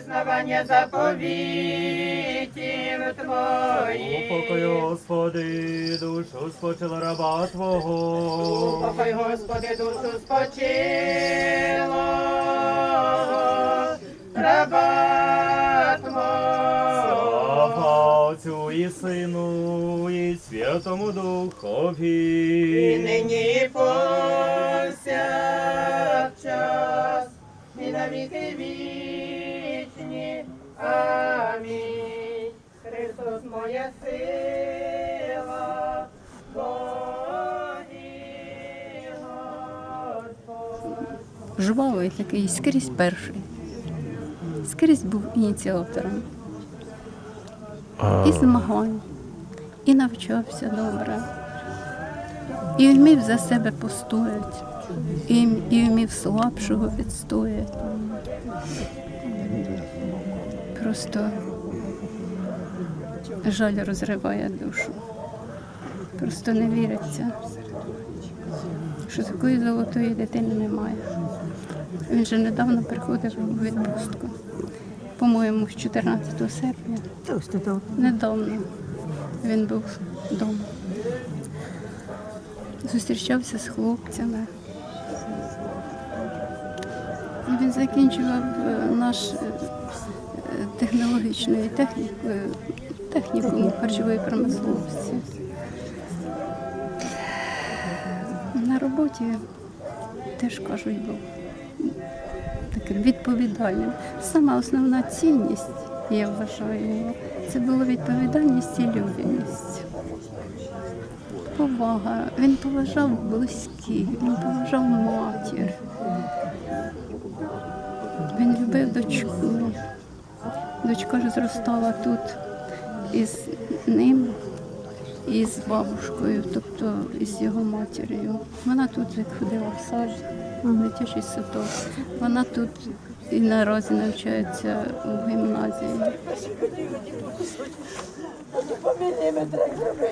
визнавання заповітів Твоїх. Упокой, Господи, душу спочила раба Твого. Упокой, Господи, душу спочило, раба Твого. Отцю і Сину, і Святому І Духові. нині і повсякчас, і на віки. Амінь. Христос моя сила, Боги Господь. жвавий такий, скрізь перший. Скрізь був ініціатором. І змагань, і навчався добре. І вмів за себе постояти, і, і вмів слабшого відстояти. Просто жаль розриває душу. Просто не віриться, що такої золотої дитини немає. Він же недавно приходив у відпустку. По-моєму, з 14 серпня. Недавно він був вдома. Зустрічався з хлопцями. Він закінчував е, наш е, технологічною технікою, харчової промисловості. На роботі теж кажуть, був таким відповідальним. Сама основна цінність, я вважаю, це була відповідальність і людяність. Повага. Він поважав близьких, він поважав матір. Він любив дочку. Дочка ж зростала тут із ним і з бабушкою, тобто із його матір'ю. Вона тут як ходила в сад, дитячий садок. Вона тут і наразі навчається у гімназії. Поміни мене так зроби.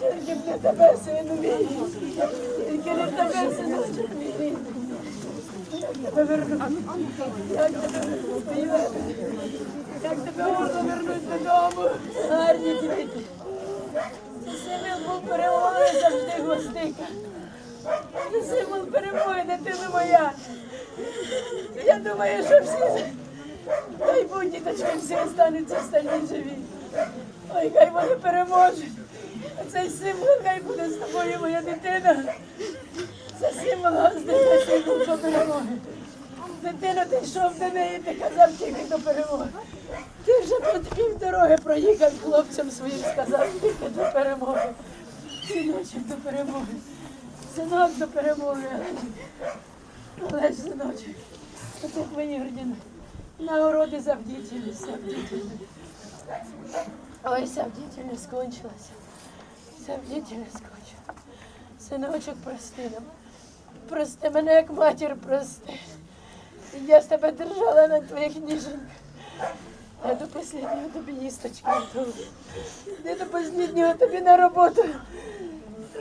Тільки не тебе, сину мій. Тільки не тебе, синочок мій. Як тебе вернуть? Вернуть? Можна вернути додому? Гарні діти. Символ перемоги завжди гвоздика. Це символ перемоги, дитина моя. Я думаю, що всі, дай Бог, діточки, всі остануться стальні живі. Ой, хай вони переможуть. Цей символ хай буде з тобою, моя дитина. Гостей, це символ до перемоги. Дитина, ти йшов до неї, ти казав тільки до перемоги. Ти вже тут пів дороги проїхав хлопцям своїм, сказав тільки до перемоги. Синочок до перемоги. Синок до перемоги. Олеж, синочок. Оце твої ордіни. Нагороди за бдительність, за бдительність. Ой, бдительність скончилася. Бдительність скончилася. Синочок, прости нам. Прости мене, як матір, прости. Я з тебе держала на твоїх ніженьках. Я до останнього тобі їсточки готувала. Я до останнього тобі на роботу.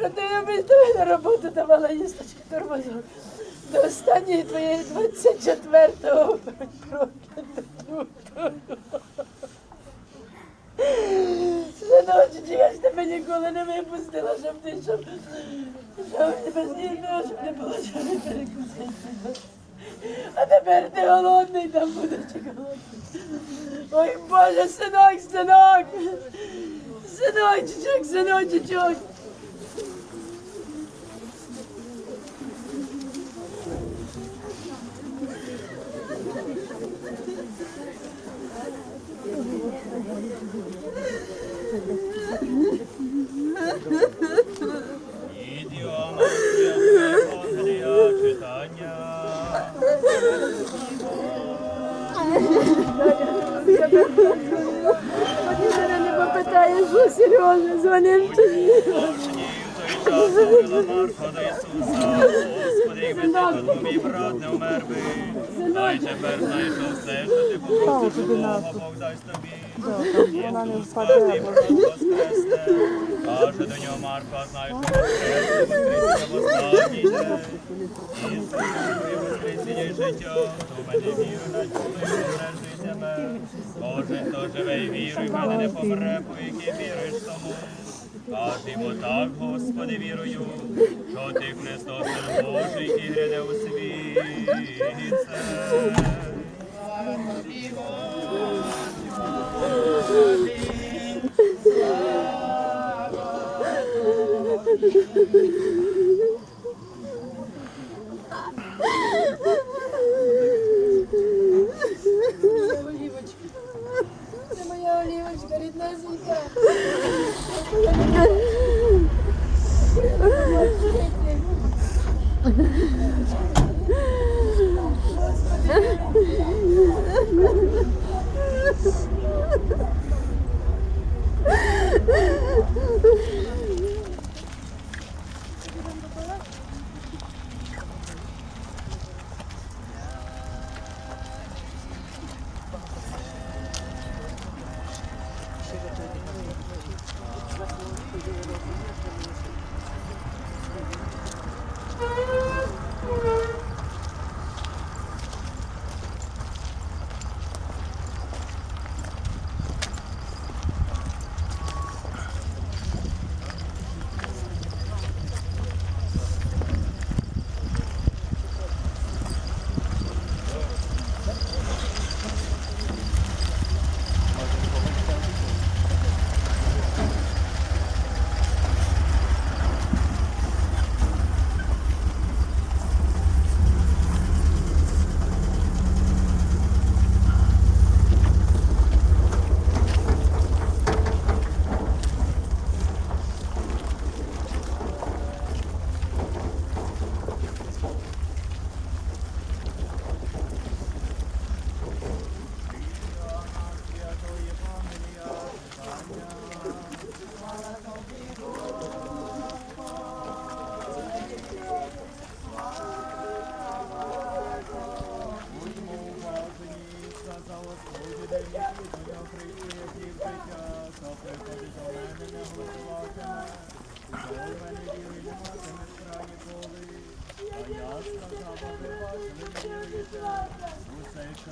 Я без тебе на роботу давала їсточки тормозок. До останньої твоєї 24-го прокиду. Синочок, я ж тебе ніколи не випустила, щоб ти щоб, щоб без нічого, щоб не було чого не перекусити. А тепер ти голодний, там будеш голодний. Ой, Боже, синок, синок! Синочок, синочок! Ідіома говорила до Ісуса. Господи, якби ти тут мій брат не вмер би. Дай тепер знайшов все, що ти попросиш у Бога, Бог дасть тобі. Ісус спасти брат воскресне. Каже до нього Марфа, знаєш, що воскресне, воскресіння в останній день. Ісус, ти життя, хто в мене на чоловік не життя Кожен, хто живе і вірує, мене не помре, по якій віруєш тому. Кажемо так, Господи, вірую, що ти Христос, Син Божий, і гряде у світ. Олівочка. Усе, що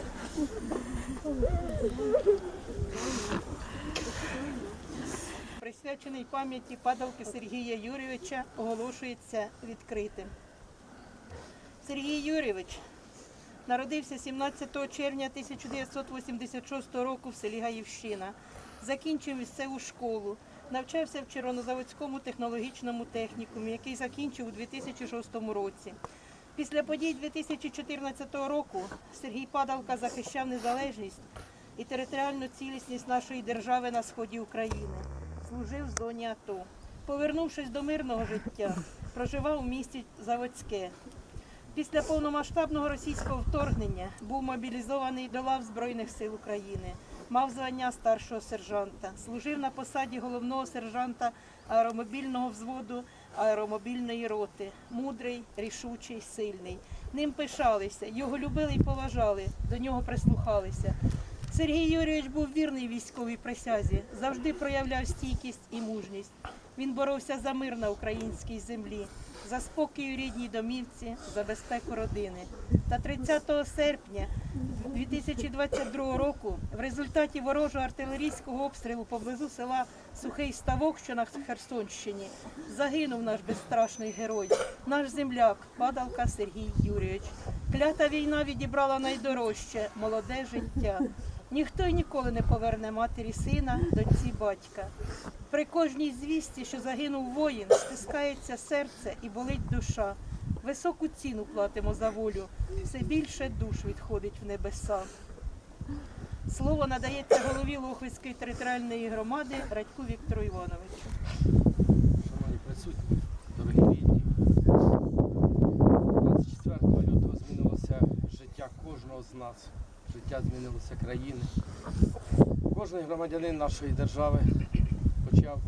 присвячений пам'яті падалки Сергія Юрійовича, оголошується відкритим. Сергій Юрійович народився 17 червня 1986 року в селі Гаївщина. Закінчив місцеву школу. Навчався в Червонозаводському технологічному технікумі, який закінчив у 2006 році. Після подій 2014 року Сергій Падалка захищав незалежність і територіальну цілісність нашої держави на сході України. Служив в зоні АТО. Повернувшись до мирного життя, проживав у місті Заводське. Після повномасштабного російського вторгнення був мобілізований до лав Збройних сил України. Мав звання старшого сержанта, служив на посаді головного сержанта аеромобільного взводу аеромобільної роти. Мудрий, рішучий, сильний. Ним пишалися, його любили і поважали, до нього прислухалися. Сергій Юрійович був вірний військовій присязі, завжди проявляв стійкість і мужність. Він боровся за мир на українській землі, за спокій у рідній домівці, за безпеку родини. Та 30 серпня 2022 року в результаті ворожого артилерійського обстрілу поблизу села Сухий Ставок, що на Херсонщині, загинув наш безстрашний герой, наш земляк, падалка Сергій Юрійович. Клята війна відібрала найдорожче молоде життя. Ніхто й ніколи не поверне матері сина, доньці батька. При кожній звісті, що загинув воїн, стискається серце і болить душа. Високу ціну платимо за волю, все більше душ відходить в небеса. Слово надається голові Лохвицької територіальної громади Радьку Віктору Івановичу. Шановні присутні, дорогі рідні. 24 лютого змінилося життя кожного з нас, життя змінилося країни. Кожен громадянин нашої держави почав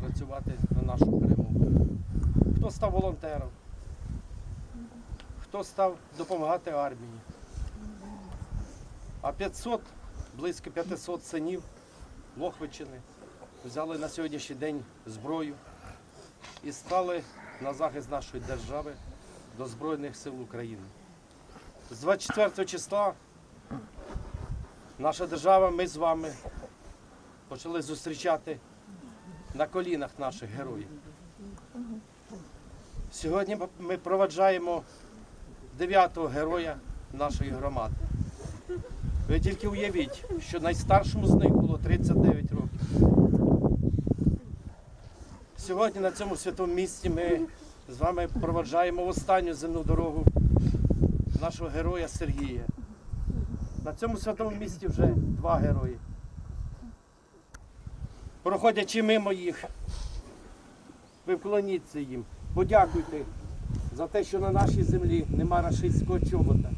працювати на нашу перемогу. Хто став волонтером, хто став допомагати армії. А 500, близько 500 синів Лохвичини взяли на сьогоднішній день зброю і стали на захист нашої держави до Збройних сил України. З 24 числа наша держава, ми з вами почали зустрічати на колінах наших героїв. Сьогодні ми проваджаємо дев'ятого героя нашої громади. Ви тільки уявіть, що найстаршому з них було 39 років. Сьогодні на цьому святому місці ми з вами проваджаємо в останню земну дорогу нашого героя Сергія. На цьому святому місці вже два герої. Проходячи мимо їх, ви вклоніться їм, подякуйте за те, що на нашій землі нема рашистського чобота.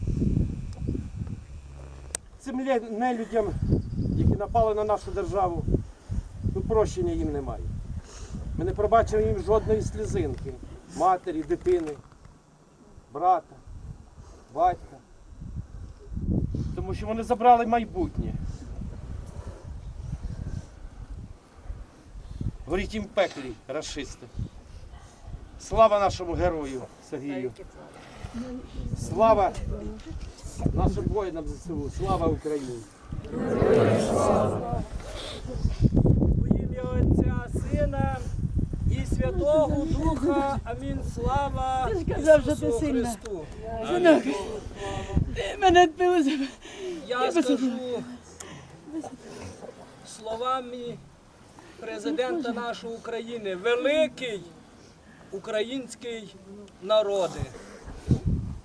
Цим нелюдям, які напали на нашу державу, ну прощення їм немає. Ми не пробачимо їм жодної слізинки матері, дитини, брата, батька. Тому що вони забрали майбутнє. Горіть їм пеклі, расисти. Слава нашому герою Сергію. Слава нашим воїнам ЗСУ. Слава Україні! У ім'я Отця, Сина і Святого Духа. Амінь. Слава сказав, Ісусу. Христу. Синок, ти мене за Я скажу словами президента нашої України, великий український народи.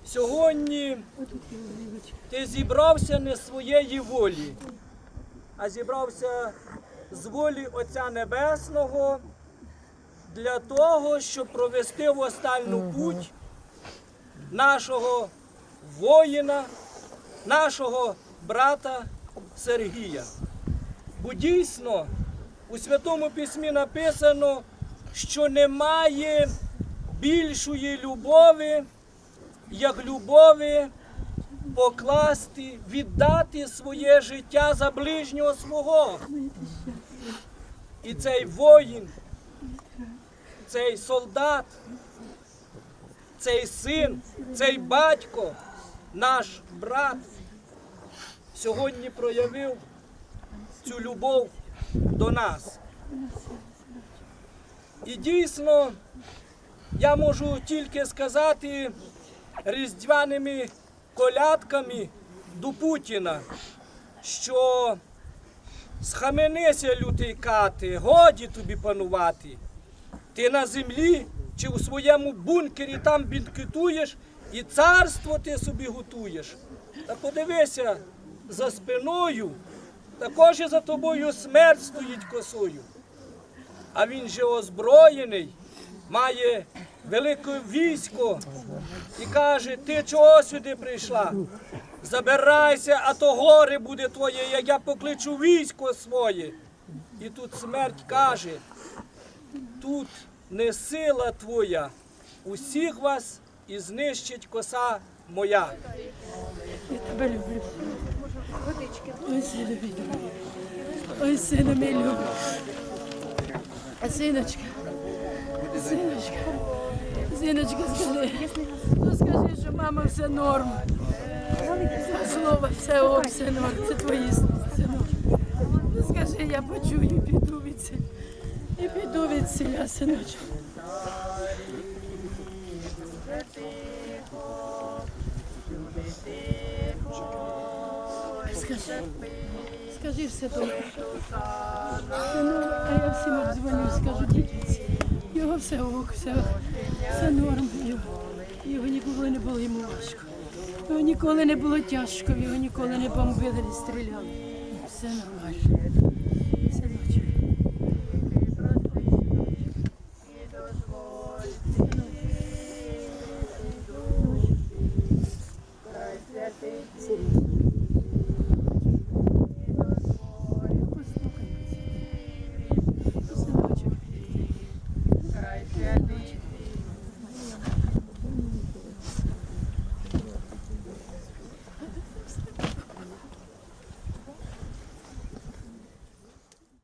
Сьогодні ти зібрався не своєї волі, а зібрався з волі Отця Небесного для того, щоб провести в останню путь нашого воїна, нашого брата Сергія. Бо дійсно у Святому Письмі написано, що немає більшої любові, як любові покласти, віддати своє життя за ближнього свого. І цей воїн, цей солдат, цей син, цей батько, наш брат сьогодні проявив цю любов до нас. І дійсно, я можу тільки сказати різдвяними колядками до Путіна, що Схаменися, лютий кати, годі тобі панувати. Ти на землі чи у своєму бункері там бінкетуєш і царство ти собі готуєш. Та подивися за спиною, також і за тобою смерть стоїть косою. А він же озброєний, має велике військо і каже, ти чого сюди прийшла? Забирайся, а то горе буде твоє, як я покличу військо своє. І тут смерть каже, тут не сила твоя, усіх вас і знищить коса моя. Я тебе люблю. Ой, сину мій любий. Ой, сину мій любий. А синочка, синочка, синочка, скажи, ну скажи, що мама все норм. Слово, все ок, все норм, це твої слова, все норм. Ну скажи, я почую, піду від. І піду від селя, синочок. Скажи, скажи все добре. Ну, а я всім обдзвоню, скажу, дідусь, його все ок, все, все норм. Його, його ніколи не було йому важко. Його ніколи не було тяжко, його ніколи не бомбили, не стріляли. Все нормально.